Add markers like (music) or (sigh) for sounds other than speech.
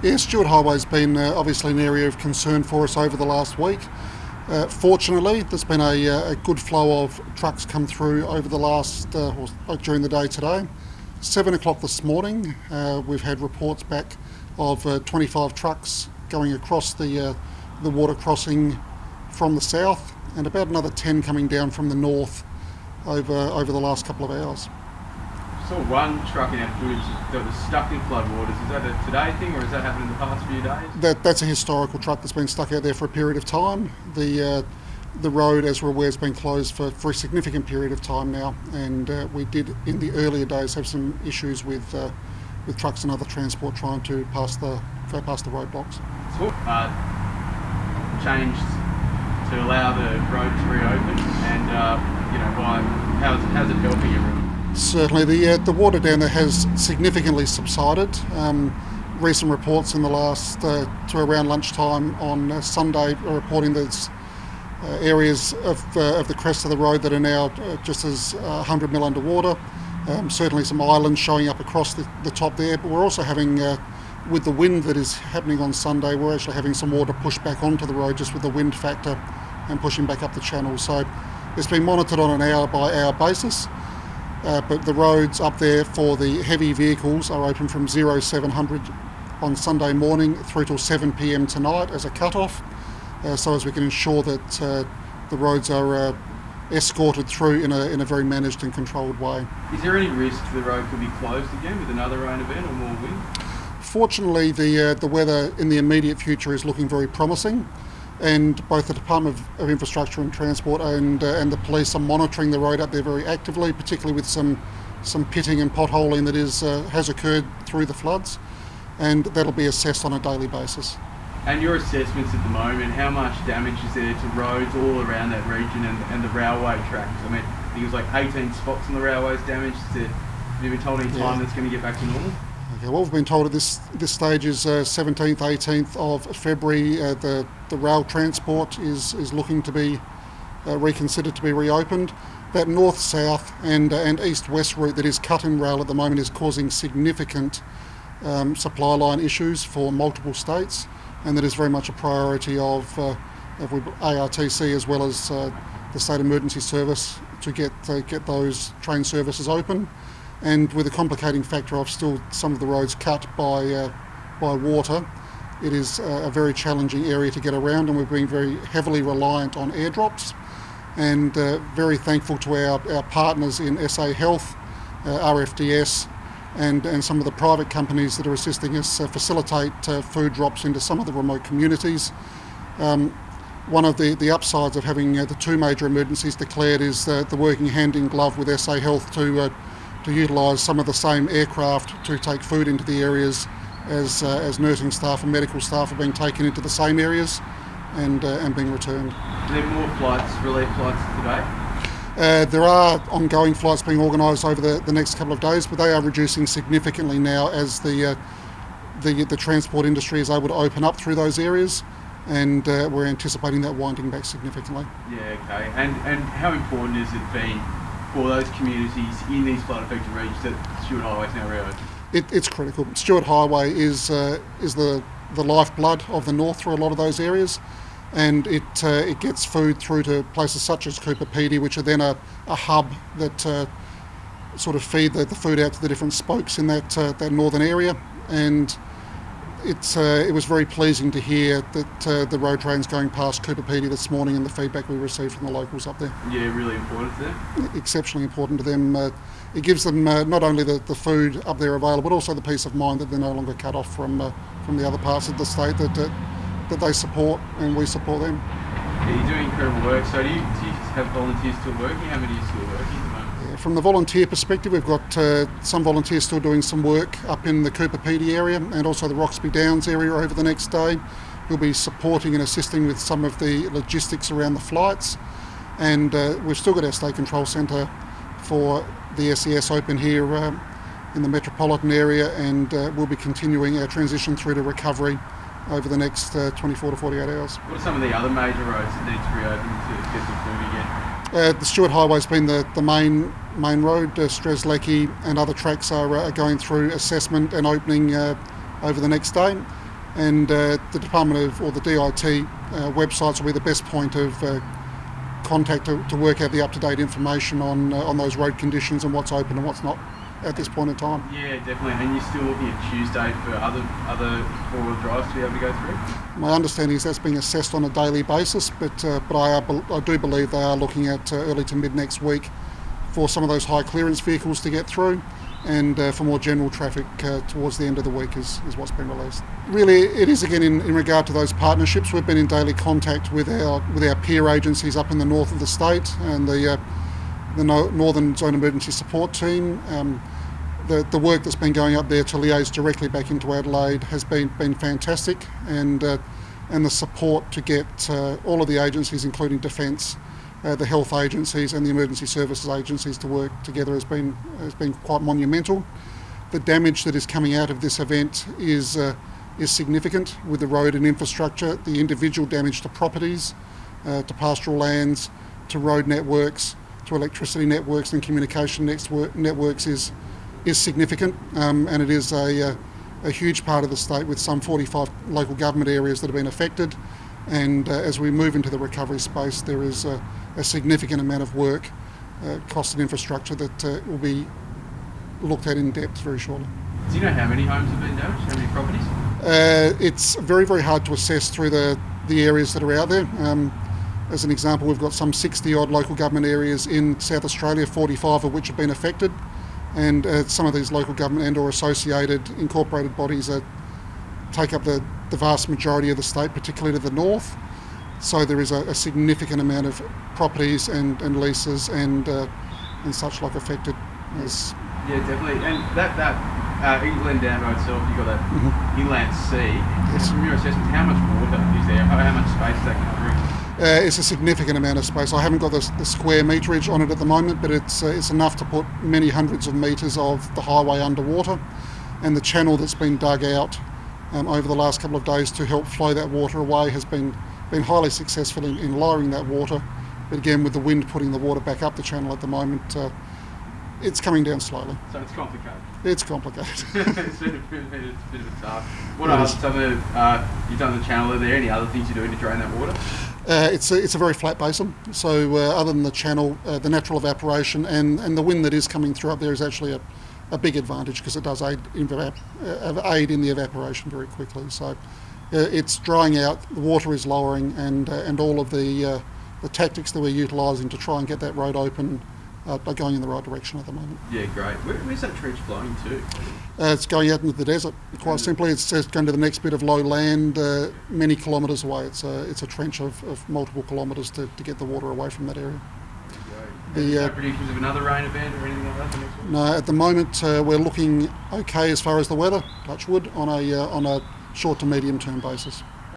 Yeah, Stuart Highway's been uh, obviously an area of concern for us over the last week. Uh, fortunately, there's been a, uh, a, good flow of trucks come through over the last, uh, or during the day today. Seven o'clock this morning, uh, we've had reports back of uh, 25 trucks going across the the water crossing from the south, and about another 10 coming down from the north over over the last couple of hours saw one truck in our footage that was stuck in floodwaters. Is that a today thing or has that happened in the past few days? That, that's a historical truck that's been stuck out there for a period of time. The uh, the road, as we're aware, has been closed for, for a significant period of time now, and uh, we did in the earlier days have some issues with uh, with trucks and other transport trying to pass the pass the roadblocks. So, uh, changed to allow the road to reopen, and uh, you know, why? How's how's it helping everyone? Certainly, the uh, the water down there has significantly subsided. Um, recent reports in the last uh, to around lunchtime on uh, Sunday are reporting that uh, areas of, uh, of the crest of the road that are now just as 100 mil underwater. Um, certainly, some islands showing up across the, the top there, but we're also having with the wind that is happening on Sunday, we're actually having some water push back onto the road just with the wind factor and pushing back up the channel. So it's been monitored on an hour by hour basis. Uh, but the roads up there for the heavy vehicles are open from 0700 on Sunday morning through till 7 pm tonight as a cut-off, uh, so as we can ensure that uh, the roads are uh, escorted through in a, in a very managed and controlled way. Is there any risk the road could be closed again with another rain event or more wind? Fortunately, the, uh, the weather in the immediate future is looking very promising and both the Department of, of Infrastructure and Transport and, uh, and the police are monitoring the road up there very actively, particularly with some, some pitting and potholing that is, uh, has occurred through the floods, and that'll be assessed on a daily basis. And your assessments at the moment, how much damage is there to roads all around that region and, and the railway tracks? I mean, I think it was like 18 spots on the railways damaged. have you been told any time yeah. that's going to get back to normal? Okay, what we've been told at this this stage is uh, 17th, 18th of February. Uh, the the rail transport is is looking to be uh, reconsidered to be reopened. That north-south and uh, and east-west route that is cut in rail at the moment is causing significant um, supply line issues for multiple states, and that is very much a priority of uh, of ARTC as well as uh, the State Emergency Service to get get those train services open and with a complicating factor of still some of the roads cut by uh, by water, it is a very challenging area to get around, and we've been very heavily reliant on airdrops. And uh, very thankful to our, our partners in SA Health, uh, RFDS, and, and some of the private companies that are assisting us uh, facilitate uh, food drops into some of the remote communities. Um, one of the, the upsides of having uh, the two major emergencies declared is the working hand in glove with SA Health to to utilise some of the same aircraft to take food into the areas as, uh, as nursing staff and medical staff are being taken into the same areas and, uh, and being returned. Are there more flights, relief flights today? Uh, there are ongoing flights being organised over the, the next couple of days, but they are reducing significantly now as the, uh, the, the transport industry is able to open up through those areas and uh, we're anticipating that winding back significantly. Yeah, okay. And, and how important has it been for those communities in these flood affected regions that Stuart Highway is now reopened? It, it's critical. Stuart Highway is uh, is the the lifeblood of the north through a lot of those areas, and it uh, it gets food through to places such as Coober Pedy, which are then a, a hub that uh, sort of feed the, the food out to the different spokes in that uh, that northern area, and it's, uh, it was very pleasing to hear that uh, the road train's going past Coober Pedy this morning and the feedback we received from the locals up there. Yeah, really important to them. Exceptionally important to them. Uh, it gives them uh, not only the, the food up there available, but also the peace of mind that they're no longer cut off from uh, from the other parts of the state that that they support and we support them. Yeah, you're doing incredible work. So do you, do you have volunteers still working? How many are still working? From the volunteer perspective, we've got uh, some volunteers still doing some work up in the Coober Pedy area and also the Roxby Downs area over the next day. We'll be supporting and assisting with some of the logistics around the flights. And uh, we've still got our state control centre for the SES open here uh, in the metropolitan area, and uh, we'll be continuing our transition through to recovery over the next uh, 24 to 48 hours. What are some of the other major roads that need to be reopen to get the food again? Uh, the Stuart Highway's been the, the main main road. Uh, Strzelecki and other tracks are, uh, going through assessment and opening uh, over the next day. and uh, the Department of or the DIT websites will be the best point of contact to, to work out the up-to-date information on on those road conditions and what's open and what's not at this point in time. Yeah, definitely. And you're still looking at Tuesday for other other four-wheel drives to be able to go through. My understanding is that's being assessed on a daily basis, but uh, but I, are, I do believe they are looking at uh, early to mid next week for some of those high clearance vehicles to get through, and uh, for more general traffic uh, towards the end of the week is, is what's been released. Really, it is again in, in regard to those partnerships. We've been in daily contact with our with our peer agencies up in the north of the state and the uh, the no, Northern Zone Emergency Support Team. Um, the, the work that's been going up there to liaise directly back into Adelaide has been, been fantastic, and uh, and the support to get uh, all of the agencies, including Defence, uh, the health agencies, and the emergency services agencies to work together has been has been quite monumental. The damage that is coming out of this event is uh, is significant with the road and infrastructure. The individual damage to properties, uh, to pastoral lands, to road networks, to electricity networks and communication networks is is significant, um, and it is a, a, huge part of the state with some 45 local government areas that have been affected. And uh, as we move into the recovery space, there is a, a significant amount of work, uh, cost and infrastructure that uh, will be looked at in depth very shortly. Do you know how many homes have been damaged? How many properties? Uh, it's very, very hard to assess through the, the areas that are out there. Um, as an example, we've got some 60 odd local government areas in South Australia, 45 of which have been affected and uh, some of these local government and or associated incorporated bodies are, take up the, the vast majority of the state, particularly to the north. So there is a, a significant amount of properties and, and leases and uh, and such like affected. As yeah, definitely. And that that uh, Inland Dam by itself, you've got that mm-hmm. inland sea. Yes. From your assessment, how much water is there? How, how much space is that covering? Uh, it's a significant amount of space. I haven't got the, the square meterage on it at the moment, but it's uh, it's enough to put many hundreds of metres of the highway underwater, and the channel that's been dug out um, over the last couple of days to help flow that water away has been been highly successful in, in lowering that water. But again, with the wind putting the water back up the channel at the moment, uh, it's coming down slowly. So it's complicated. It's complicated. (laughs) it's, been a bit, it's a bit of a task. What else? Uh, you've done the channel. Are there any other things you're doing to drain that water? Uh, it's, a, it's a very flat basin, so uh, other than the channel, uh, the natural evaporation and, and the wind that is coming through up there is actually a, a big advantage because it does aid in, uh, aid in the evaporation very quickly. So uh, it's drying out, the water is lowering, and, uh, and all of the, the tactics that we're utilising to try and get that road open uh, are going in the right direction at the moment. Yeah, great. Where, where's that trench flowing to? Uh, it's going out into the desert. Quite simply, it's, it's going to the next bit of low land, uh, many kilometres away. It's a it's a trench of, of multiple kilometres to, to get the water away from that area. The, uh, predictions of another rain event or anything like that No, at the moment uh, we're looking okay as far as the weather. Touch wood on a uh, on a short to medium term basis.